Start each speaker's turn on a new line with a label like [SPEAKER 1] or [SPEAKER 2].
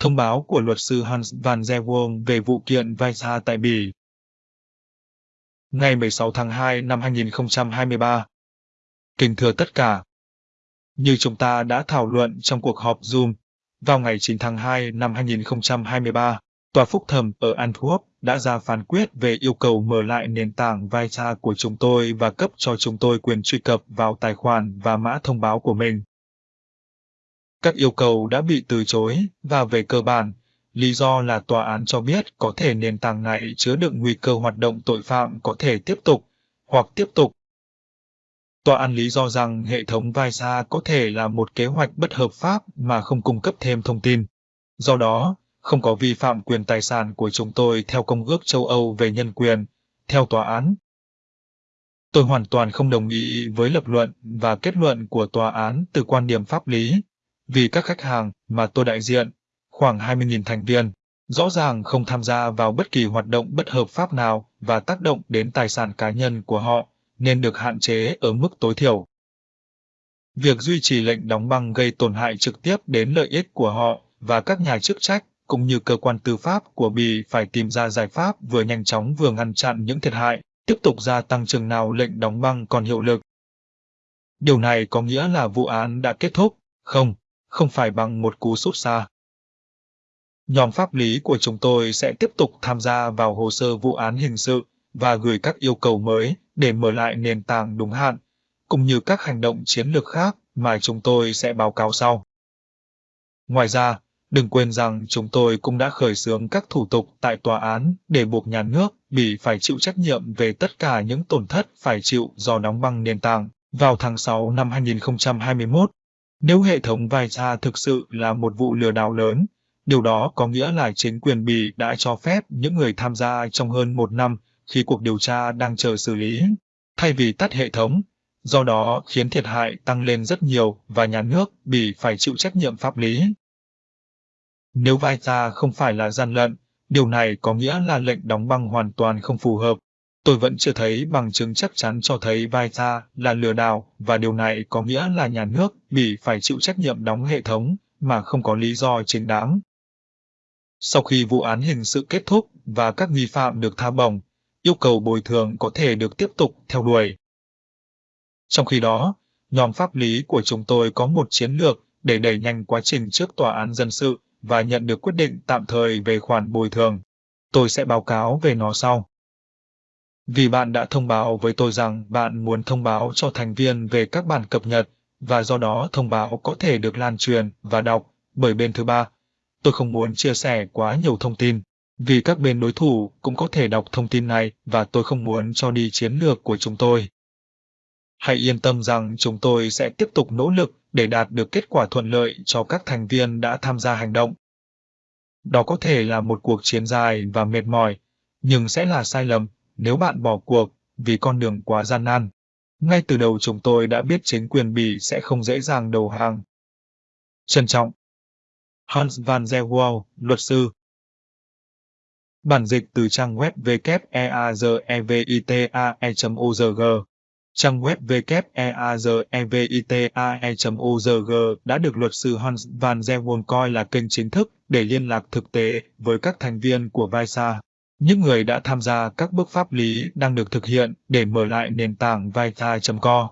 [SPEAKER 1] Thông báo của luật sư Hans van der Wong về vụ kiện Visa tại Bỉ. Ngày 16 tháng 2 năm 2023. Kính thưa tất cả. Như chúng ta đã thảo luận trong cuộc họp Zoom, vào ngày 9 tháng 2 năm 2023, Tòa Phúc thẩm ở Antwerp đã ra phán quyết về yêu cầu mở lại nền tảng Visa của chúng tôi và cấp cho chúng tôi quyền truy cập vào tài khoản và mã thông báo của mình. Các yêu cầu đã bị từ chối và về cơ bản, lý do là tòa án cho biết có thể nền tảng này chứa đựng nguy cơ hoạt động tội phạm có thể tiếp tục hoặc tiếp tục. Tòa án lý do rằng hệ thống Visa có thể là một kế hoạch bất hợp pháp mà không cung cấp thêm thông tin. Do đó, không có vi phạm quyền tài sản của chúng tôi theo Công ước châu Âu về nhân quyền, theo tòa án. Tôi hoàn toàn không đồng ý với lập luận và kết luận của tòa án từ quan điểm pháp lý, vì các khách hàng mà tôi đại diện, khoảng 20.000 thành viên, rõ ràng không tham gia vào bất kỳ hoạt động bất hợp pháp nào và tác động đến tài sản cá nhân của họ, nên được hạn chế ở mức tối thiểu. Việc duy trì lệnh đóng băng gây tổn hại trực tiếp đến lợi ích của họ và các nhà chức trách cũng như cơ quan tư pháp của Bỉ phải tìm ra giải pháp vừa nhanh chóng vừa ngăn chặn những thiệt hại, tiếp tục gia tăng chừng nào lệnh đóng băng còn hiệu lực. Điều này có nghĩa là vụ án đã kết thúc, không, không phải bằng một cú sút xa. Nhóm pháp lý của chúng tôi sẽ tiếp tục tham gia vào hồ sơ vụ án hình sự và gửi các yêu cầu mới để mở lại nền tảng đúng hạn, cũng như các hành động chiến lược khác mà chúng tôi sẽ báo cáo sau. Ngoài ra, đừng quên rằng chúng tôi cũng đã khởi xướng các thủ tục tại tòa án để buộc nhà nước bị phải chịu trách nhiệm về tất cả những tổn thất phải chịu do đóng băng nền tảng vào tháng 6 năm 2021. Nếu hệ thống Visa thực sự là một vụ lừa đảo lớn, điều đó có nghĩa là chính quyền Bỉ đã cho phép những người tham gia trong hơn một năm khi cuộc điều tra đang chờ xử lý, thay vì tắt hệ thống, do đó khiến thiệt hại tăng lên rất nhiều và nhà nước bị phải chịu trách nhiệm pháp lý. Nếu Visa không phải là gian lận, điều này có nghĩa là lệnh đóng băng hoàn toàn không phù hợp. Tôi vẫn chưa thấy bằng chứng chắc chắn cho thấy Visa là lừa đảo và điều này có nghĩa là nhà nước bị phải chịu trách nhiệm đóng hệ thống mà không có lý do chính đáng. Sau khi vụ án hình sự kết thúc và các nghi phạm được tha bổng, yêu cầu bồi thường có thể được tiếp tục theo đuổi. Trong khi đó, nhóm pháp lý của chúng tôi có một chiến lược để đẩy nhanh quá trình trước tòa án dân sự và nhận được quyết định tạm thời về khoản bồi thường. Tôi sẽ báo cáo về nó sau. Vì bạn đã thông báo với tôi rằng bạn muốn thông báo cho thành viên về các bản cập nhật và do đó thông báo có thể được lan truyền và đọc bởi bên thứ ba. Tôi không muốn chia sẻ quá nhiều thông tin, vì các bên đối thủ cũng có thể đọc thông tin này và tôi không muốn cho đi chiến lược của chúng tôi. Hãy yên tâm rằng chúng tôi sẽ tiếp tục nỗ lực để đạt được kết quả thuận lợi cho các thành viên đã tham gia hành động. Đó có thể là một cuộc chiến dài và mệt mỏi, nhưng sẽ là sai lầm nếu bạn bỏ cuộc vì con đường quá gian nan. Ngay từ đầu chúng tôi đã biết chính quyền Bỉ sẽ không dễ dàng đầu hàng. Trân trọng Hans van der Waal, luật sư Bản dịch từ trang web www.eazevitae.org Trang web www.eazevitae.org đã được luật sư Hans van der Waal coi là kênh chính thức để liên lạc thực tế với các thành viên của Visa. Những người đã tham gia các bước pháp lý đang được thực hiện để mở lại nền tảng Vita.co.